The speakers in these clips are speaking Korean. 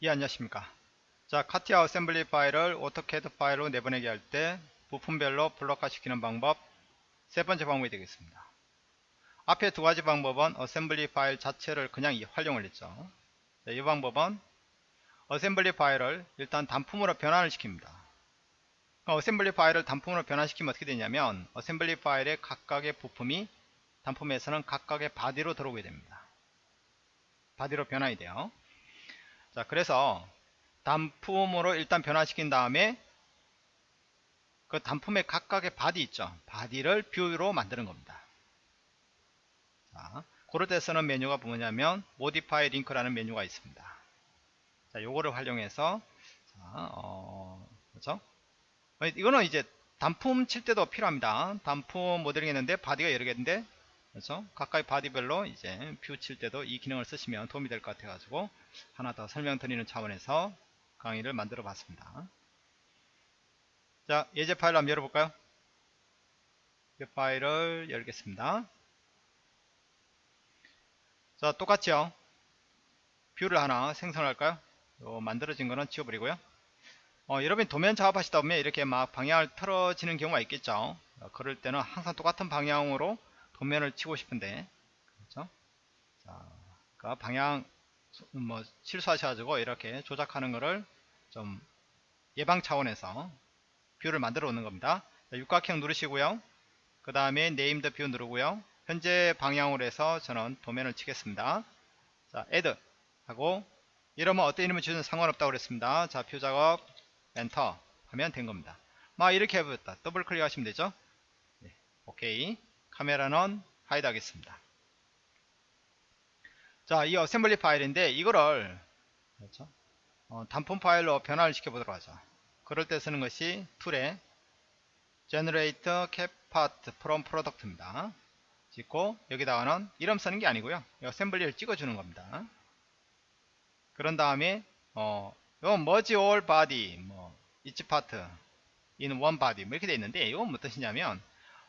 예 안녕하십니까? 자 CATIA assembly 파일을 AutoCAD 파일로 내보내게 할때 부품별로 블록화 시키는 방법 세 번째 방법이 되겠습니다. 앞에 두 가지 방법은 assembly 파일 자체를 그냥 활용을 했죠. 자, 이 방법은 assembly 파일을 일단 단품으로 변환을 시킵니다. assembly 파일을 단품으로 변환시키면 어떻게 되냐면 assembly 파일의 각각의 부품이 단품에서는 각각의 body로 들어오게 됩니다. body로 변환이 돼요 자 그래서 단품으로 일단 변환시킨 다음에 그 단품의 각각의 body 있죠. body를 view로 만드는 겁니다. 자 그럴 때 쓰는 메뉴가 뭐냐면 modify link라는 메뉴가 있습니다. 자 요거를 활용해서 자, 어, 그렇죠? 이거는 이제 단품 칠 때도 필요합니다. 단품 모델링 했는데 body가 여러 개인데 그래서 각각의 body별로 이제 view 칠 때도 이 기능을 쓰시면 도움이 될 것 같아 가지고 하나 더 설명드리는 차원에서 강의를 만들어 봤습니다. 자 예제 파일을 한번 열어볼까요? 이 파일을 열겠습니다. 자 똑같죠 view를 하나 생성할까요? 만들어진 거는 지워버리고요. 어, 여러분 도면 작업하시다 보면 이렇게 막 방향을 틀어지는 경우가 있겠죠. 어, 그럴 때는 항상 똑같은 방향으로 도면을 치고 싶은데 그렇죠? 자, 그러니까 방향 뭐 실수하셔가지고 이렇게 조작하는 거를 좀 예방 차원에서 view를 만들어 놓는 겁니다. 자, 육각형 누르시고요. 그 다음에 named view 누르고요. 현재 방향으로 해서 저는 도면을 치겠습니다. 자, add 하고 이러면 어떤 이름을 주는 상관없다고 그랬습니다. 자, view 작업 엔터 하면 된 겁니다. 막 이렇게 해보겠다. 더블 클릭하시면 되죠. 네, 오케이. 카메라는 hide 하겠습니다. 자, 이 assembly 파일인데 이거를 그렇죠? 어, 단품 파일로 변환을 시켜보도록 하죠. 그럴 때 쓰는 것이 tool에 generate CATPart from product입니다. 찍고 여기다가는 이름 쓰는 게 아니고요. assembly를 찍어주는 겁니다. 그런 다음에 어, 요 merge all body, 뭐 each part in one body 뭐 이렇게 돼 있는데 이건 무슨 뜻이냐면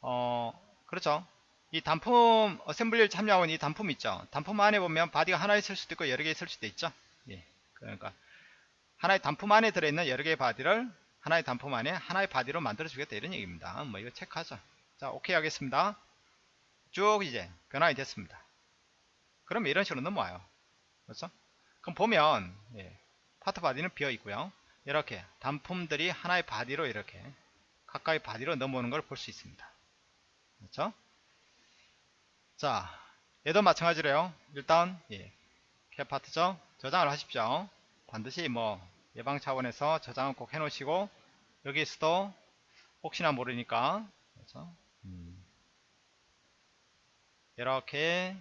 어, 그렇죠. 이 단품 assembly를 참여하고 있는 이 단품 있죠. 단품 안에 보면 body가 하나 있을 수도 있고 여러 개 있을 수도 있죠. 예. 그러니까 하나의 단품 안에 들어있는 여러 개의 body를 하나의 단품 안에 하나의 body로 만들어 주겠다 이런 얘기입니다. 뭐 이거 체크하죠. 자, 오케이 하겠습니다. 쭉 이제 변환이 됐습니다. 그럼 이런 식으로 넘어와요. 그렇죠? 그럼 보면 예, PartBody는 비어 있고요. 이렇게 단품들이 하나의 body로 이렇게 각각의 body로 넘어오는 걸 볼 수 있습니다. 그렇죠? 자, 얘도 마찬가지로요. 일단 예, CATPart죠. 저장을 하십시오. 반드시 뭐 예방 차원에서 저장을 꼭 해놓으시고 여기서도 혹시나 모르니까 그렇죠? 음. 이렇게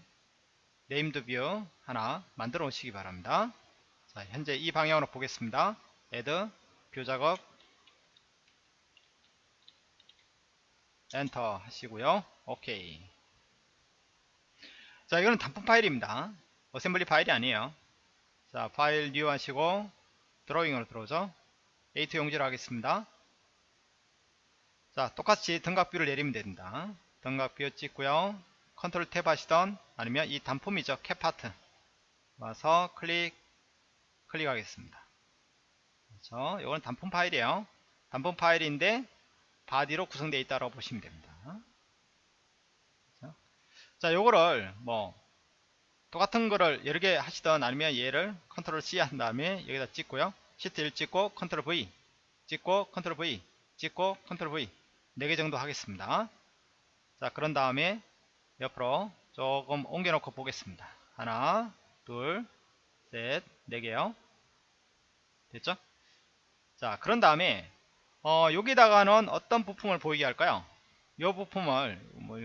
named view 하나 만들어 놓으시기 바랍니다. 자, 현재 이 방향으로 보겠습니다. add view 작업 엔터 하시고요. 오케이. 자, 이거는 단품 파일입니다. assembly 파일이 아니에요. 자, 파일 new 하시고 드로잉으로 들어오죠. A2 용지를 하겠습니다. 자, 똑같이 등각view를 내리면 됩니다. 등각view 찍고요. control tab 하시던 아니면 이 단품이죠. CATPart 와서 클릭 클릭하겠습니다. 그렇죠. 이건 단품 파일이에요. 단품 파일인데 body로 구성되어 있다고 보시면 됩니다. 그렇죠? 자, 요거를 뭐 똑같은 거를 여러 개 하시던 아니면 얘를 control C 한 다음에 여기다 찍고요. 시트 1 찍고 control V 찍고 control V 찍고 control V 4개 정도 하겠습니다. 자, 그런 다음에 옆으로 조금 옮겨 놓고 보겠습니다. 하나, 둘, 셋, 네 개요. 됐죠? 자, 그런 다음에 어, 여기다가는 어떤 부품을 보이게 할까요? 이 부품을 뭐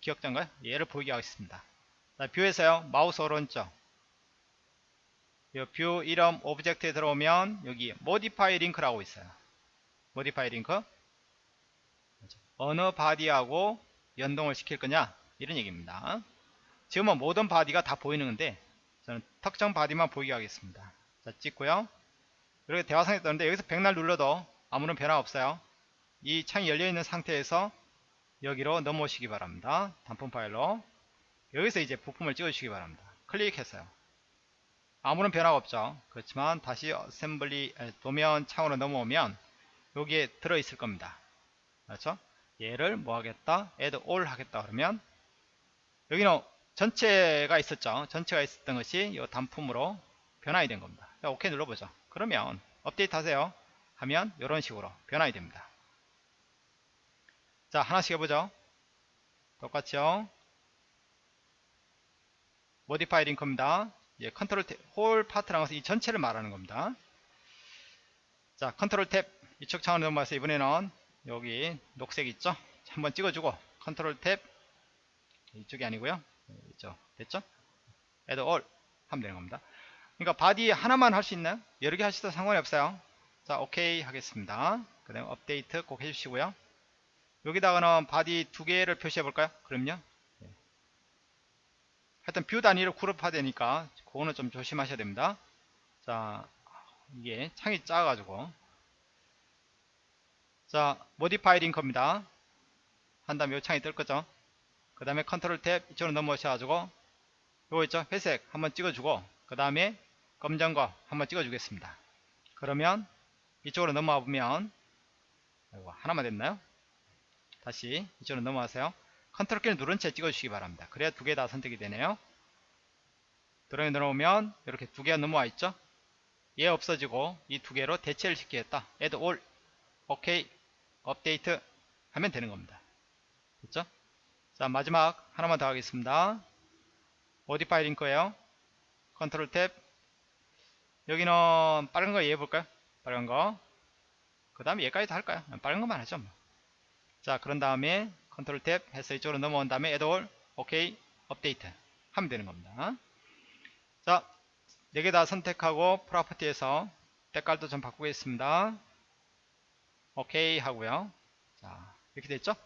기역자인가요? 얘를 보이게 하겠습니다. 자, view에서요 마우스 오른쪽. view 이름 object에 들어오면 여기 modify link라고 있어요. modify link 어느 body하고 연동을 시킬 거냐? 이런 얘기입니다. 지금은 모든 body가 다 보이는 건데 저는 특정 body만 보이게 하겠습니다. 자 찍고요. 이렇게 대화상에 뜨는데 여기서 백날 눌러도 아무런 변화 없어요. 이 창이 열려 있는 상태에서 여기로 넘어오시기 바랍니다. 단품 파일로. 여기서 이제 부품을 찍어주시기 바랍니다. 클릭했어요. 아무런 변화가 없죠. 그렇지만 다시 어셈블리 에, 도면 창으로 넘어오면 여기에 들어 있을 겁니다. 그렇죠? 얘를 뭐 하겠다? Add all 하겠다 그러면 여기는 전체가 있었죠. 전체가 있었던 것이 이 단품으로 변화이 된 겁니다. 자, 오케이 눌러보죠. 그러면 업데이트 하세요 하면 이런 식으로 변화이 됩니다. 자 하나씩 해보죠. 똑같죠 modify link입니다. 예, 컨트롤 탭, whole part라는 것은 이 전체를 말하는 겁니다. 자 컨트롤 탭. 이쪽 창으로 넘어가서 이번에는 여기 녹색 있죠? 한번 찍어주고 컨트롤 탭. 이쪽이 아니고요. 이쪽. 됐죠? add all 하면 되는 겁니다. 그러니까 body 하나만 할 수 있나요 여러 개 하셔도 상관이 없어요 자 오케이 하겠습니다. 그 다음에 업데이트 꼭 해주시고요. 여기다가는 body 두 개를 표시해 볼까요? 그럼요. 네. 하여튼 view 단위로 그룹화 되니까 그거는 좀 조심하셔야 됩니다. 자 이게 창이 작아 가지고. 자 modify link입니다. 한 다음에 이 창이 뜰 거죠. 그 다음에 컨트롤 탭 이쪽으로 넘어오셔 가지고 요거 있죠? 회색 한번 찍어주고 그 다음에 검정 거 한번 찍어주겠습니다. 그러면 이쪽으로 넘어와 보면 아이고, 하나만 됐나요? 다시 이쪽으로 넘어가세요. 컨트롤 키를 누른 채 찍어주시기 바랍니다. 그래야 두 개 다 선택이 되네요. 드로잉 들어오면 이렇게 두 개가 넘어와 있죠? 얘 없어지고 이 두 개로 대체를 시키겠다. Add all. 오케이 업데이트 하면 되는 겁니다. 됐죠? 자 마지막 하나만 더 하겠습니다. modify link예요. 컨트롤 탭. 여기는 빨간 거 이해해 볼까요 빨간 거 그 다음에 얘까지 다 할까요 빨간 것만 하죠 뭐. 자 그런 다음에 컨트롤 탭 해서 이쪽으로 넘어온 다음에 add all 오케이 업데이트 하면 되는 겁니다. 자 4개 다 선택하고 property에서 때깔도 좀 바꾸겠습니다. 오케이 하고요. 자 이렇게 됐죠?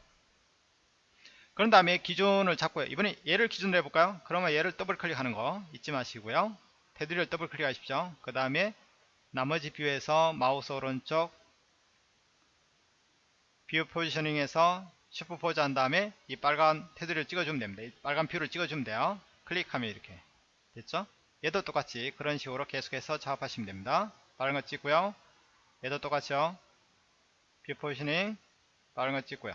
그런 다음에 기준을 잡고요. 이번에 얘를 기준으로 해볼까요? 그러면 얘를 더블 클릭하는 거 잊지 마시고요. 테두리를 더블 클릭하십시오. 그 다음에 나머지 view에서 마우스 오른쪽 view positioning에서 superpose 한 다음에 이 빨간 테두리를 찍어주면 됩니다. 이 빨간 view를 찍어주면 돼요. 클릭하면 이렇게. 됐죠? 얘도 똑같이 그런 식으로 계속해서 작업하시면 됩니다. 빨간 거 찍고요. 얘도 똑같이요. view positioning 빨간 거 찍고요.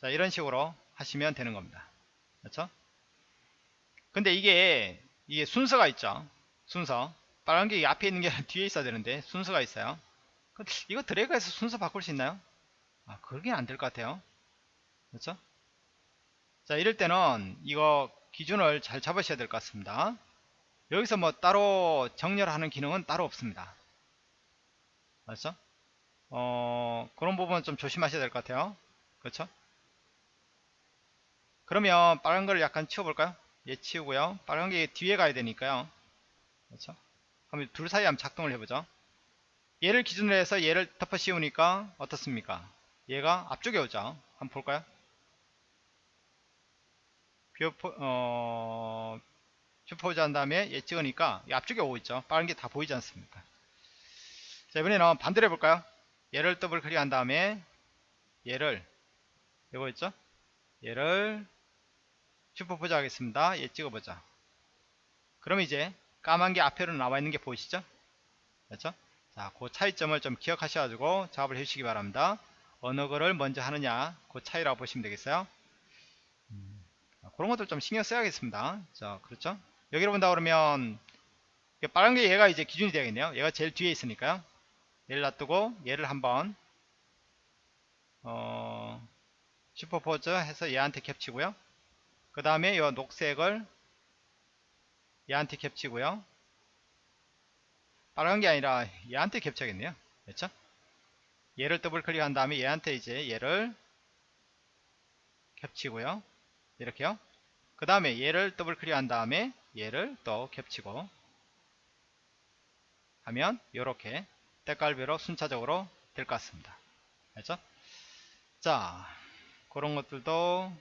자 이런 식으로 하시면 되는 겁니다. 그렇죠? 근데 이게 이게 순서가 있죠? 순서 빨간 게 앞에 있는 게 뒤에 있어야 되는데 순서가 있어요 이거 드래그해서 순서 바꿀 수 있나요 아 그러긴 안될 것 같아요 그렇죠 자 이럴 때는 이거 기준을 잘 잡으셔야 될 것 같습니다 여기서 뭐 따로 정렬하는 기능은 따로 없습니다 맞죠? 어, 그런 부분은 좀 조심하셔야 될 것 같아요. 그렇죠? 그러면 빨간 거를 약간 치워볼까요? 얘 치우고요. 빨간 게 뒤에 가야 되니까요. 그렇죠? 그럼 둘 사이 한번 작동을 해보죠. 얘를 기준으로 해서 얘를 덮어 씌우니까 어떻습니까? 얘가 앞쪽에 오죠. 한번 볼까요? view po, 어, superpose 한 다음에 얘 찍으니까 앞쪽에 오고 있죠. 빨간 게 다 보이지 않습니까? 자, 이번에는 반대로 해볼까요? 얘를 더블 클릭한 다음에 얘를 이거 있죠? 얘를 슈퍼포즈 하겠습니다. 얘 찍어보자. 그럼 이제 까만 게 앞에로 나와 있는 게 보이시죠? 그렇죠? 자, 그 차이점을 좀 기억하셔가지고 작업을 해주시기 바랍니다. 어느 거를 먼저 하느냐, 그 차이라고 보시면 되겠어요. 음, 그런 것들 좀 신경 써야겠습니다. 자, 그렇죠? 여기로 본다 그러면 빨간 게 얘가 이제 기준이 되겠네요. 얘가 제일 뒤에 있으니까요. 얘를 놔두고 얘를 한번 어, 슈퍼포즈 해서 얘한테 겹치고요. 그 다음에 이 녹색을 얘한테 겹치고요. 빨간 게 아니라 얘한테 겹쳐야겠네요. 그렇죠? 얘를 더블 클릭한 다음에 얘한테 이제 얘를 겹치고요. 이렇게요. 그 다음에 얘를 더블 클릭한 다음에 얘를 또 겹치고 하면 이렇게 때깔별로 순차적으로 될 것 같습니다. 알죠? 자, 그런 것들도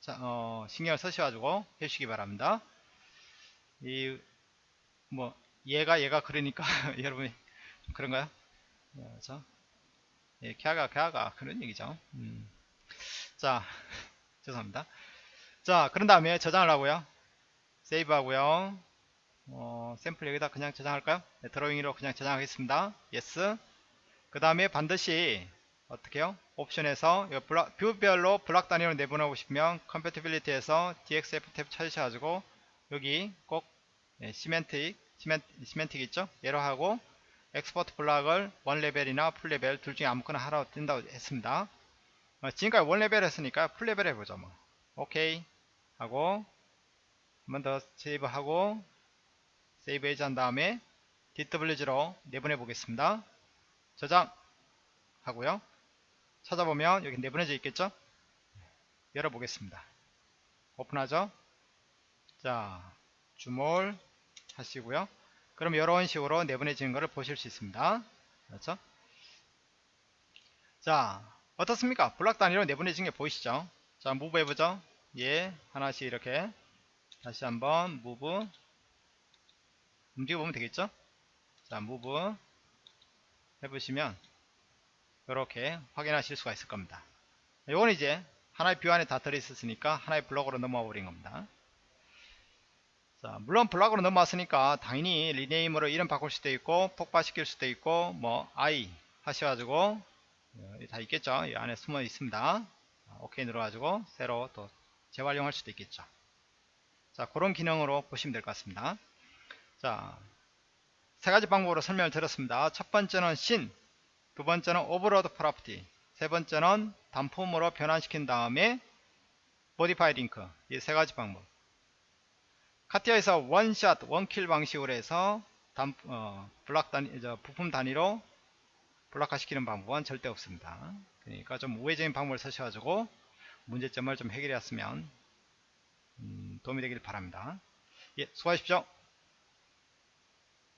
자, 어, 신경을 쓰셔가지고 해주시기 바랍니다. 이, 뭐, 얘가 얘가 그러니까 여러분이 그런가요? 그렇죠? 예, 캬가 캬가 그런 얘기죠. 음. 자, 죄송합니다. 자, 그런 다음에 저장을 하고요. save 하고요. 어, 샘플 여기다 그냥 저장할까요? 네, drawing으로 그냥 저장하겠습니다. yes. 그 다음에 반드시 어떻게 요 옵션에서 이 블록, view별로 블록 단위로 내보내고 싶으면 compatibility에서 DXF 탭 찾으셔가지고 여기 꼭 예, semantic, seman, semantic 있죠? 얘로 하고 export block을 one level이나 full level 둘 중에 아무거나 하라고 뜬다고 했습니다. 어, 지금까지 one level 했으니까 full level 해보죠. 뭐. 오케이 하고 한 번 더 save하고 save 해제한 다음에 DWG로 내보내 보겠습니다. 저장 하고요. 찾아보면 여기 내보내져 있겠죠? 열어보겠습니다. 오픈하죠? 자, 주몰 하시고요. 그럼 이런 식으로 내보내지는 것을 보실 수 있습니다. 그렇죠? 자, 어떻습니까? 블락 단위로 내보내진 게 보이시죠? 자, 무브 해보죠. 예, 하나씩 이렇게 다시 한번 무브 움직여보면 되겠죠? 자, 무브 해보시면 이렇게 확인하실 수가 있을 겁니다. 이건 이제 하나의 view 안에 다 들어있었으니까 하나의 블록으로 넘어와 버린 겁니다. 자, 물론 블록으로 넘어왔으니까 당연히 rename으로 이름 바꿀 수도 있고 폭발시킬 수도 있고 뭐 i 하셔가지고 어, 다 있겠죠. 이 안에 숨어 있습니다. 오케이 눌러가지고 새로 또 재활용할 수도 있겠죠. 자, 그런 기능으로 보시면 될 것 같습니다. 자, 세 가지 방법으로 설명을 드렸습니다. 첫 번째는 신, 두 번째는 overload property, 세 번째는 단품으로 변환시킨 다음에 modify link 이 세 가지 방법. CATIA에서 one shot, one kill 방식으로 해서 단, 어, 블록 단위, 저 부품 단위로 블록화시키는 방법은 절대 없습니다. 그러니까 좀 우회적인 방법을 쓰셔가지고 문제점을 좀 해결했으면 음, 도움이 되길 바랍니다. 예, 수고하십시오.